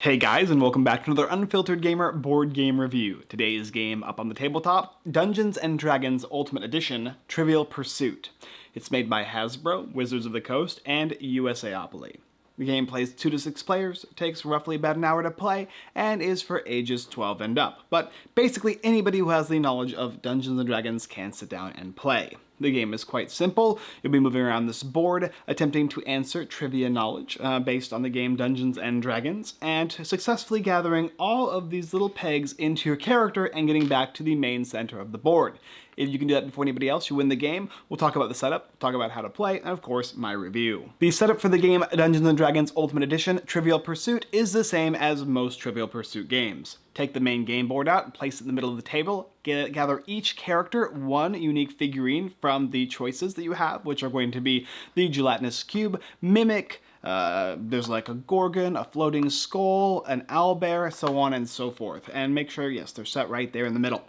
Hey guys, and welcome back to another Unfiltered Gamer board game review. Today's game up on the tabletop, Dungeons & Dragons Ultimate Edition, Trivial Pursuit. It's made by Hasbro, Wizards of the Coast, and USAopoly. The game plays 2 to 6 players, takes roughly about an hour to play, and is for ages 12 and up. But basically anybody who has the knowledge of Dungeons & Dragons can sit down and play. The game is quite simple. You'll be moving around this board, attempting to answer trivia knowledge uh, based on the game Dungeons and Dragons, and successfully gathering all of these little pegs into your character and getting back to the main center of the board. If you can do that before anybody else, you win the game. We'll talk about the setup, talk about how to play, and of course, my review. The setup for the game Dungeons & Dragons Ultimate Edition Trivial Pursuit is the same as most Trivial Pursuit games. Take the main game board out and place it in the middle of the table. Get, gather each character one unique figurine from the choices that you have, which are going to be the gelatinous cube, mimic, uh, there's like a gorgon, a floating skull, an owlbear, so on and so forth. And make sure, yes, they're set right there in the middle.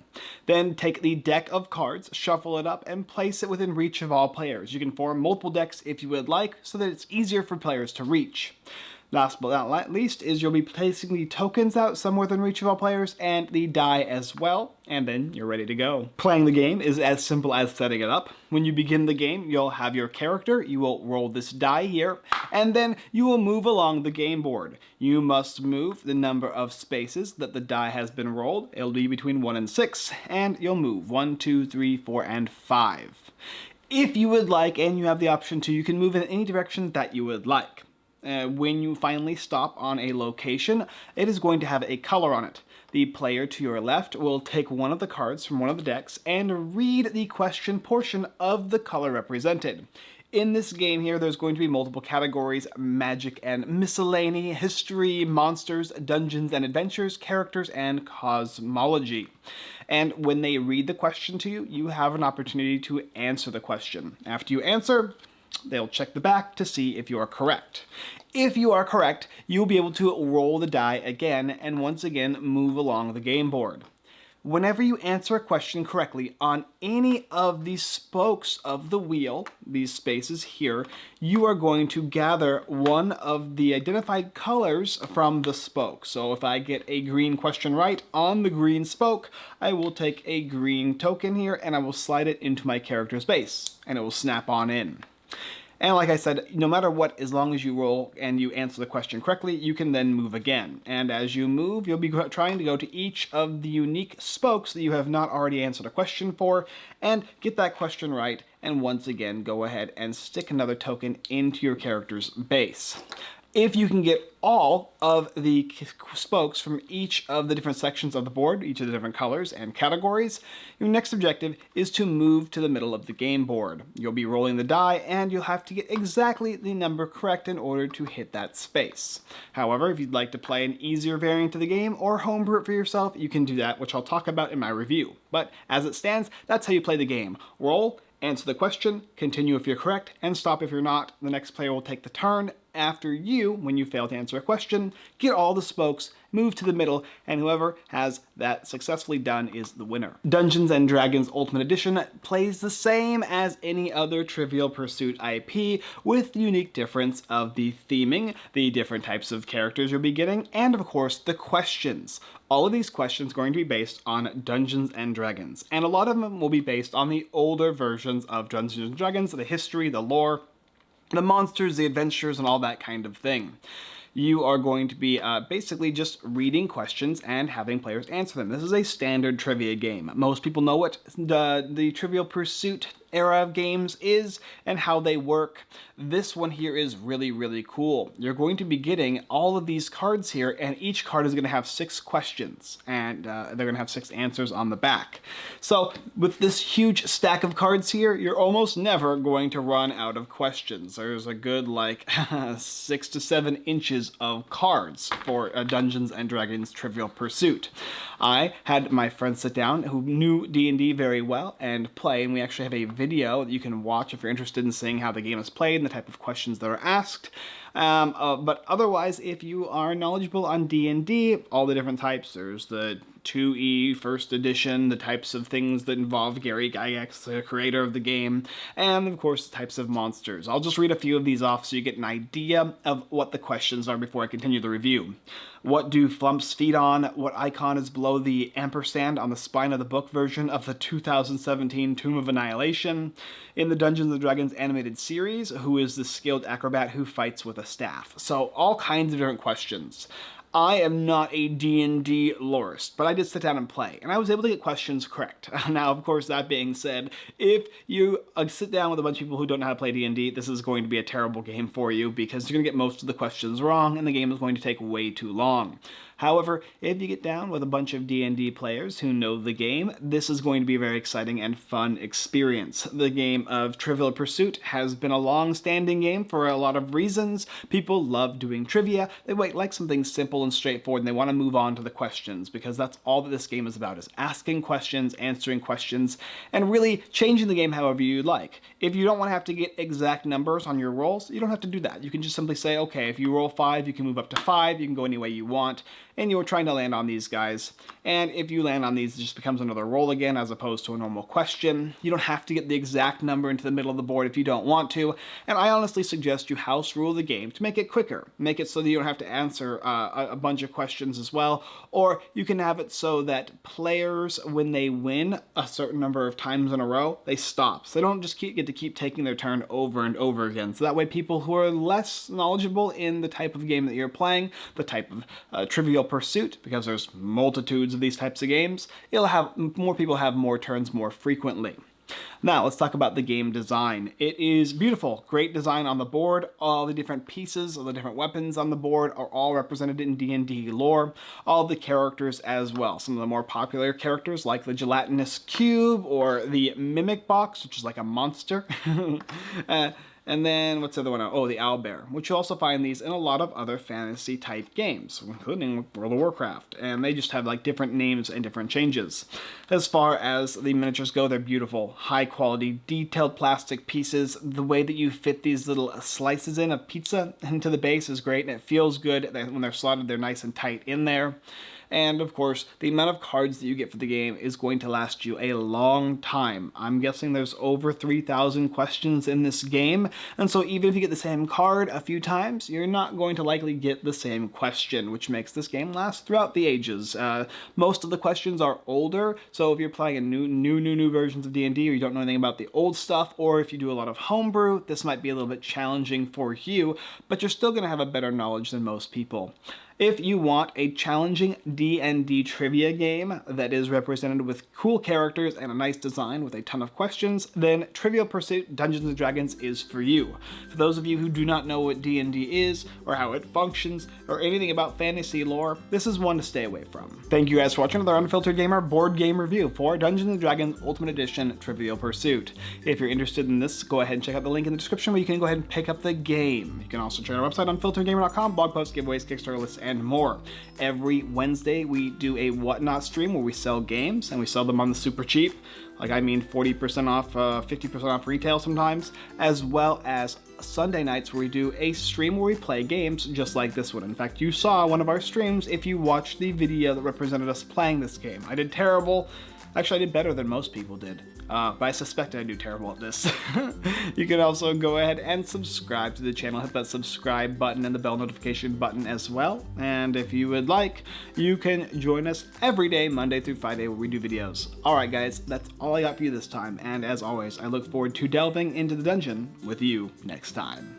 Then take the deck of cards, shuffle it up, and place it within reach of all players. You can form multiple decks if you would like, so that it's easier for players to reach. Last but not least is you'll be placing the tokens out somewhere within reach of all players and the die as well, and then you're ready to go. Playing the game is as simple as setting it up. When you begin the game, you'll have your character, you will roll this die here, and then you will move along the game board. You must move the number of spaces that the die has been rolled. It'll be between 1 and 6, and you'll move 1, 2, 3, 4, and 5. If you would like, and you have the option to, you can move in any direction that you would like uh, when you finally stop on a location, it is going to have a color on it. The player to your left will take one of the cards from one of the decks and read the question portion of the color represented. In this game here, there's going to be multiple categories, magic and miscellany, history, monsters, dungeons and adventures, characters, and cosmology. And when they read the question to you, you have an opportunity to answer the question. After you answer, They'll check the back to see if you are correct. If you are correct, you'll be able to roll the die again and once again move along the game board. Whenever you answer a question correctly on any of the spokes of the wheel, these spaces here, you are going to gather one of the identified colors from the spoke. So if I get a green question right on the green spoke, I will take a green token here and I will slide it into my character's base and it will snap on in. And like I said, no matter what, as long as you roll and you answer the question correctly, you can then move again. And as you move, you'll be trying to go to each of the unique spokes that you have not already answered a question for, and get that question right, and once again, go ahead and stick another token into your character's base. If you can get all of the spokes from each of the different sections of the board, each of the different colors and categories, your next objective is to move to the middle of the game board. You'll be rolling the die and you'll have to get exactly the number correct in order to hit that space. However, if you'd like to play an easier variant of the game or homebrew it for yourself, you can do that, which I'll talk about in my review. But as it stands, that's how you play the game. Roll, answer the question, continue if you're correct, and stop if you're not. The next player will take the turn after you, when you fail to answer a question, get all the spokes, move to the middle, and whoever has that successfully done is the winner. Dungeons & Dragons Ultimate Edition plays the same as any other Trivial Pursuit IP, with the unique difference of the theming, the different types of characters you'll be getting, and of course the questions. All of these questions are going to be based on Dungeons & Dragons, and a lot of them will be based on the older versions of Dungeons & Dragons, the history, the lore, the monsters, the adventures, and all that kind of thing you are going to be uh, basically just reading questions and having players answer them. This is a standard trivia game. Most people know what the, the Trivial Pursuit era of games is and how they work. This one here is really, really cool. You're going to be getting all of these cards here and each card is going to have six questions and uh, they're going to have six answers on the back. So with this huge stack of cards here, you're almost never going to run out of questions. There's a good like six to seven inches of cards for a Dungeons and Dragons Trivial Pursuit. I had my friends sit down who knew D&D very well and play and we actually have a video that you can watch if you're interested in seeing how the game is played and the type of questions that are asked. Um, uh, but otherwise, if you are knowledgeable on D&D, all the different types, there's the 2E first edition, the types of things that involve Gary Gygax, the creator of the game, and of course the types of monsters. I'll just read a few of these off so you get an idea of what the questions are before I continue the review. What do flumps feed on? What icon is below the ampersand on the spine of the book version of the 2017 Tomb of Annihilation? In the Dungeons & Dragons animated series, who is the skilled acrobat who fights with a staff? So all kinds of different questions. I am not a D&D lorist, but I did sit down and play, and I was able to get questions correct. now, of course, that being said, if you uh, sit down with a bunch of people who don't know how to play D&D, this is going to be a terrible game for you because you're going to get most of the questions wrong, and the game is going to take way too long. However, if you get down with a bunch of D&D players who know the game, this is going to be a very exciting and fun experience. The game of Trivial Pursuit has been a long-standing game for a lot of reasons. People love doing trivia. They like something simple and straightforward, and they want to move on to the questions because that's all that this game is about, is asking questions, answering questions, and really changing the game however you'd like. If you don't want to have to get exact numbers on your rolls, you don't have to do that. You can just simply say, okay, if you roll five, you can move up to five, you can go any way you want, and you're trying to land on these guys. And if you land on these, it just becomes another roll again as opposed to a normal question. You don't have to get the exact number into the middle of the board if you don't want to. And I honestly suggest you house rule the game to make it quicker. Make it so that you don't have to answer uh, a bunch of questions as well. Or you can have it so that players, when they win a certain number of times in a row, they stop. So they don't just keep, get to keep taking their turn over and over again. So that way people who are less knowledgeable in the type of game that you're playing, the type of uh, trivial Pursuit, because there's multitudes of these types of games, it'll have more people have more turns more frequently. Now, let's talk about the game design. It is beautiful, great design on the board. All the different pieces, all the different weapons on the board are all represented in D&D lore. All the characters as well. Some of the more popular characters like the gelatinous cube or the mimic box, which is like a monster. uh, and then, what's the other one? Oh, the Owlbear, which you also find these in a lot of other fantasy type games, including World of Warcraft. And they just have like different names and different changes. As far as the miniatures go, they're beautiful, high quality, detailed plastic pieces. The way that you fit these little slices in of pizza into the base is great, and it feels good. When they're slotted, they're nice and tight in there. And of course, the amount of cards that you get for the game is going to last you a long time. I'm guessing there's over 3,000 questions in this game, and so even if you get the same card a few times, you're not going to likely get the same question, which makes this game last throughout the ages. Uh, most of the questions are older, so if you're playing a new, new, new, new versions of D&D or you don't know anything about the old stuff, or if you do a lot of homebrew, this might be a little bit challenging for you, but you're still going to have a better knowledge than most people. If you want a challenging D&D trivia game that is represented with cool characters and a nice design with a ton of questions, then Trivial Pursuit Dungeons & Dragons is for you. For those of you who do not know what D&D is, or how it functions, or anything about fantasy lore, this is one to stay away from. Thank you guys for watching another Unfiltered Gamer board game review for Dungeons & Dragons Ultimate Edition Trivial Pursuit. If you're interested in this, go ahead and check out the link in the description where you can go ahead and pick up the game. You can also check our website on unfilteredgamer.com, blog posts, giveaways, Kickstarter lists, and more. Every Wednesday, we do a Whatnot stream where we sell games and we sell them on the super cheap. Like I mean 40% off, 50% uh, off retail sometimes, as well as Sunday nights where we do a stream where we play games just like this one. In fact, you saw one of our streams if you watched the video that represented us playing this game. I did terrible. Actually, I did better than most people did, uh, but I suspect I do terrible at this. you can also go ahead and subscribe to the channel. Hit that subscribe button and the bell notification button as well. And if you would like, you can join us every day, Monday through Friday, where we do videos. All right, guys, that's all I got for you this time. And as always, I look forward to delving into the dungeon with you next time.